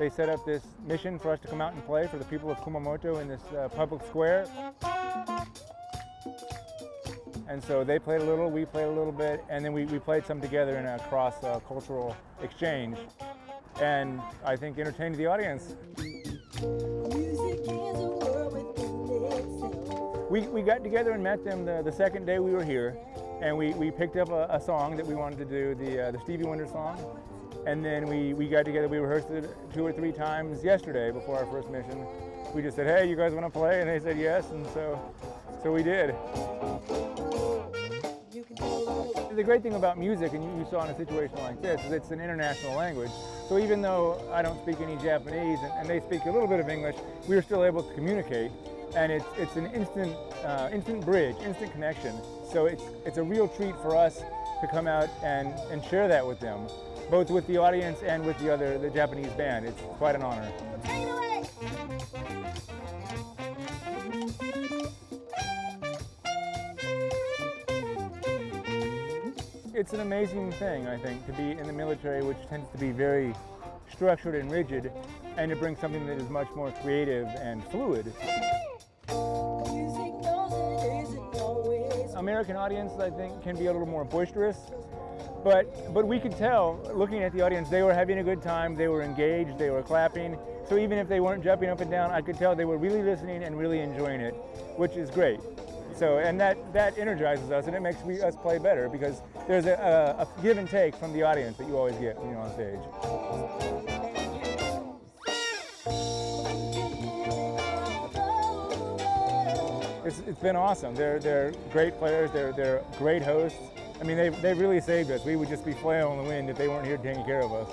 They set up this mission for us to come out and play for the people of Kumamoto in this uh, public square. And so they played a little, we played a little bit, and then we, we played some together in a cross-cultural uh, exchange. And I think entertained the audience. We, we got together and met them the, the second day we were here, and we, we picked up a, a song that we wanted to do, the, uh, the Stevie Wonder song. And then we, we got together, we rehearsed it two or three times yesterday before our first mission. We just said, hey, you guys want to play? And they said yes, and so, so we did. The great thing about music, and you, saw in a situation like this, is it's an international language. So even though I don't speak any Japanese and, and, they speak a little bit of English, we are still able to communicate. And it's, it's an instant, uh, instant bridge, instant connection. So it's, it's a real treat for us to come out and, and share that with them, both with the audience and with the other, the Japanese band. It's quite an honor. It's an amazing thing, I think, to be in the military, which tends to be very structured and rigid, and to bring something that is much more creative and fluid. American audience, I think, can be a little more boisterous, but, but we could tell, looking at the audience, they were having a good time, they were engaged, they were clapping, so even if they weren't jumping up and down, I could tell they were really listening and really enjoying it, which is great. So, and that, that energizes us and it makes we, us play better because there's a, a, a give and take from the audience that you always get when you're on stage. It's, it's been awesome. They're, they're great players, they're, they're great hosts. I mean, they've, they've really saved us. We would just be flailing on the wind if they weren't here taking care of us.